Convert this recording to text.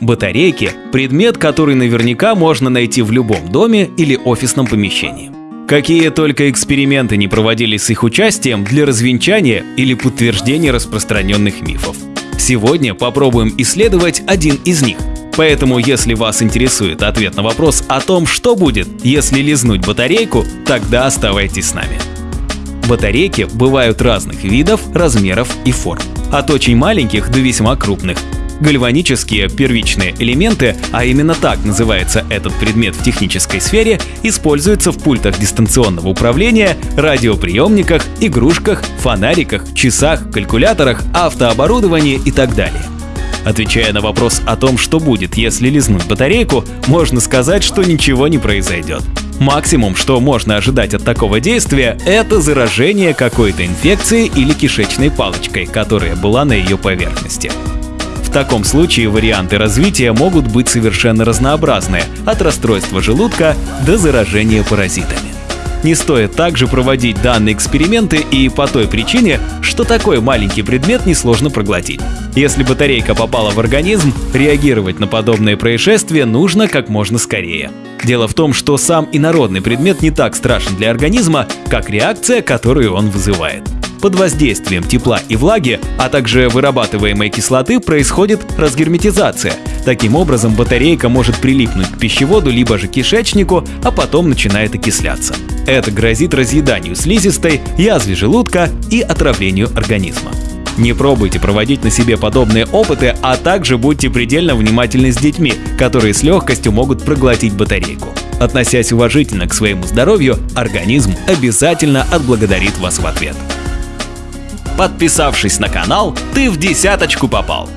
Батарейки – предмет, который наверняка можно найти в любом доме или офисном помещении. Какие только эксперименты не проводились с их участием для развенчания или подтверждения распространенных мифов. Сегодня попробуем исследовать один из них. Поэтому, если вас интересует ответ на вопрос о том, что будет, если лизнуть батарейку, тогда оставайтесь с нами. Батарейки бывают разных видов, размеров и форм. От очень маленьких до весьма крупных. Гальванические первичные элементы, а именно так называется этот предмет в технической сфере, используются в пультах дистанционного управления, радиоприемниках, игрушках, фонариках, часах, калькуляторах, автооборудовании и так далее. Отвечая на вопрос о том, что будет, если лизнуть батарейку, можно сказать, что ничего не произойдет. Максимум, что можно ожидать от такого действия, это заражение какой-то инфекцией или кишечной палочкой, которая была на ее поверхности. В таком случае варианты развития могут быть совершенно разнообразные, от расстройства желудка до заражения паразитами. Не стоит также проводить данные эксперименты и по той причине, что такой маленький предмет несложно проглотить. Если батарейка попала в организм, реагировать на подобное происшествие нужно как можно скорее. Дело в том, что сам инородный предмет не так страшен для организма, как реакция, которую он вызывает. Под воздействием тепла и влаги, а также вырабатываемой кислоты происходит разгерметизация. Таким образом, батарейка может прилипнуть к пищеводу либо же кишечнику, а потом начинает окисляться. Это грозит разъеданию слизистой, язве желудка и отравлению организма. Не пробуйте проводить на себе подобные опыты, а также будьте предельно внимательны с детьми, которые с легкостью могут проглотить батарейку. Относясь уважительно к своему здоровью, организм обязательно отблагодарит вас в ответ. Подписавшись на канал, ты в десяточку попал.